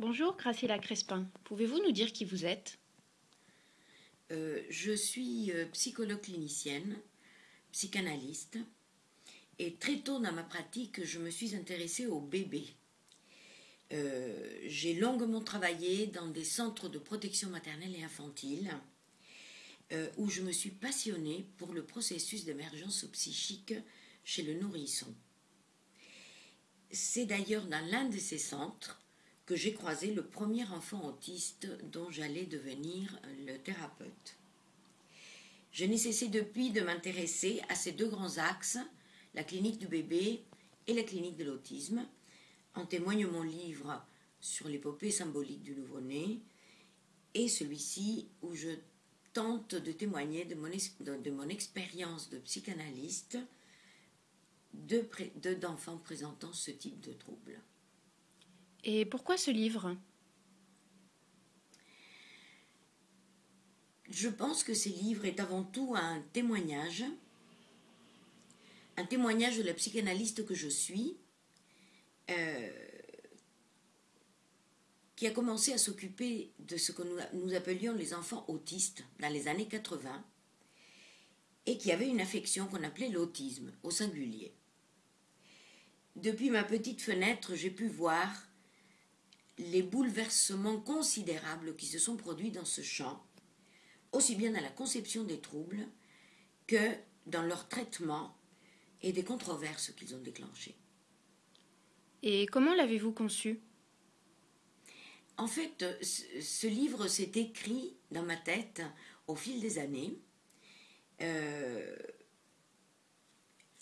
Bonjour Graciela Crespin. Pouvez-vous nous dire qui vous êtes? Euh, je suis euh, psychologue clinicienne, psychanalyste, et très tôt dans ma pratique, je me suis intéressée aux bébés. Euh, J'ai longuement travaillé dans des centres de protection maternelle et infantile, où je me suis passionnée pour le processus d'émergence psychique chez le nourrisson. C'est d'ailleurs dans l'un de ces centres que j'ai croisé le premier enfant autiste dont j'allais devenir le thérapeute. Je n'ai cessé depuis de m'intéresser à ces deux grands axes, la clinique du bébé et la clinique de l'autisme. En témoigne mon livre sur l'épopée symbolique du nouveau-né et celui-ci où je tente de témoigner de mon, de, de mon expérience de psychanalyste d'enfants de, d'enfants présentant ce type de trouble. Et pourquoi ce livre? Je pense que ce livre est avant tout un témoignage, un témoignage de la psychanalyste que je suis, euh, qui a commencé à s'occuper de ce que nous, nous, appelions les enfants autistes dans les années 80, et qui avait une affection qu'on appelait l'autisme au singulier. Depuis ma petite fenêtre, j'ai pu voir les bouleversements considérables qui se sont produits dans ce champ, aussi bien dans la conception des troubles que dans leur traitement et des controverses qu'ils ont déclenchées. Et comment l'avez-vous conçu? En fait, ce livre s'est écrit dans ma tête au fil des années. Euh,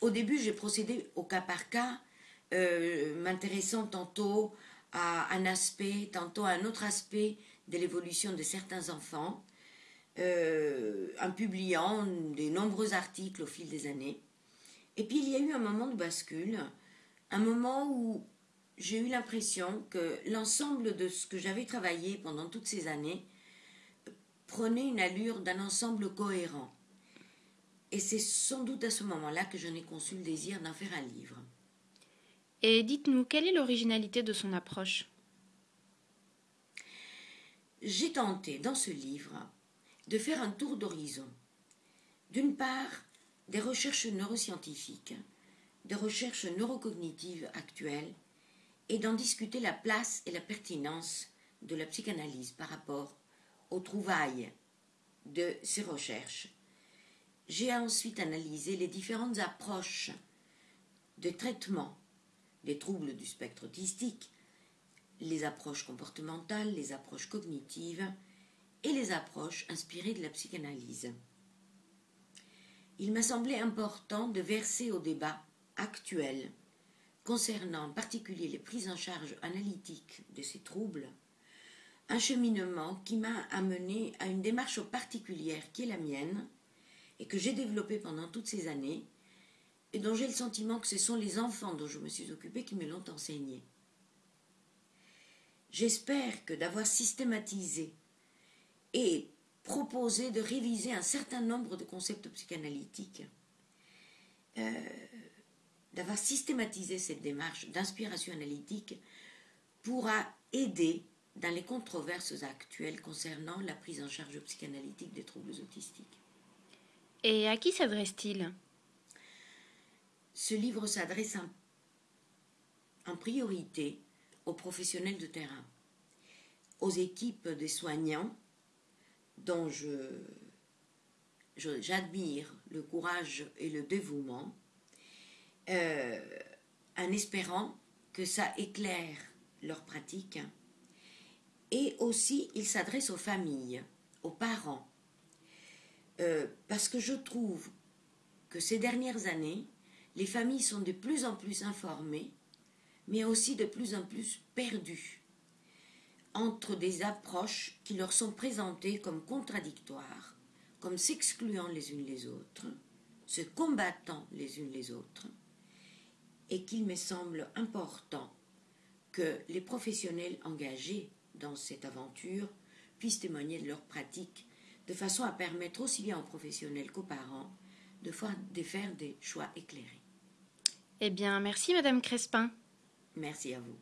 au début, j'ai procédé au cas par cas, euh, m'intéressant tantôt à un aspect, tantôt à un autre aspect de l'évolution de certains enfants, euh, en publiant de nombreux articles au fil des années. Et puis il y a eu un moment de bascule, un moment où j'ai eu l'impression que l'ensemble de ce que j'avais travaillé pendant toutes ces années prenait une allure d'un ensemble cohérent. Et c'est sans doute à ce moment-là que je n'ai conçu le désir d'en faire un livre. Et dites-nous, quelle est l'originalité de son approche? J'ai tenté dans ce livre de faire un tour d'horizon. D'une part, des recherches neuroscientifiques, des recherches neurocognitives actuelles, et d'en discuter la place et la pertinence de la psychanalyse par rapport aux trouvailles de ces recherches. J'ai ensuite analysé les différentes approches de traitement les troubles du spectre autistique, les approches comportementales, les approches cognitives et les approches inspirées de la psychanalyse. Il m'a semblé important de verser au débat actuel concernant en particulier les prises en charge analytiques de ces troubles un cheminement qui m'a amené à une démarche particulière qui est la mienne et que j'ai développée pendant toutes ces années et dont j'ai le sentiment que ce sont les enfants dont je me suis occupée qui me l'ont enseigné. J'espère que d'avoir systématisé et proposé de réviser un certain nombre de concepts psychanalytiques, euh, d'avoir systématisé cette démarche d'inspiration analytique pourra aider dans les controverses actuelles concernant la prise en charge psychanalytique des troubles autistiques. Et à qui s'adresse-t-il? Ce livre s'adresse en, priorité aux professionnels de terrain, aux équipes des soignants dont j'admire le courage et le dévouement, euh, en espérant que ça éclaire leur pratique. Et aussi, il s'adresse aux familles, aux parents, euh, parce que je trouve que ces dernières années, les familles sont de plus en plus informées, mais aussi de plus en plus perdues entre des approches qui leur sont présentées comme contradictoires, comme s'excluant les unes les autres, se combattant les unes les autres, et qu'il me semble important que les professionnels engagés dans cette aventure puissent témoigner de leur pratique de façon à permettre aussi bien aux professionnels qu'aux parents de faire des choix éclairés. Eh bien, merci Madame Crespin. Merci à vous.